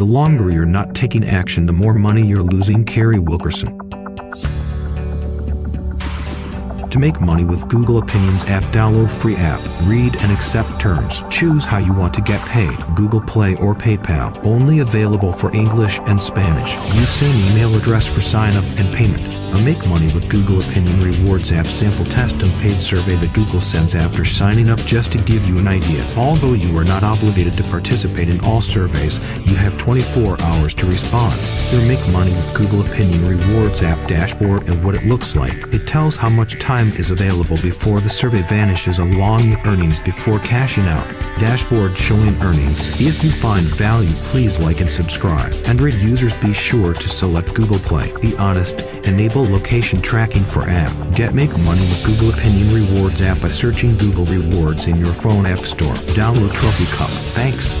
The longer you're not taking action, the more money you're losing. Carrie Wilkerson. To make money with Google Opinions app, download free app, read and accept terms. Choose how you want to get paid, Google Play or PayPal. Only available for English and Spanish. Use same email address for sign up and payment. A Make Money with Google Opinion Rewards app sample test and paid survey that Google sends after signing up just to give you an idea. Although you are not obligated to participate in all surveys, you have 24 hours to respond. Your Make Money with Google Opinion Rewards app dashboard and what it looks like. It tells how much time is available before the survey vanishes along with earnings before cashing out. Dashboard showing earnings. If you find value please like and subscribe. Android users be sure to select Google Play. Be honest. Enable location tracking for app. Get make money with Google Opinion Rewards app by searching Google Rewards in your phone app store. Download Trophy Cup. Thanks.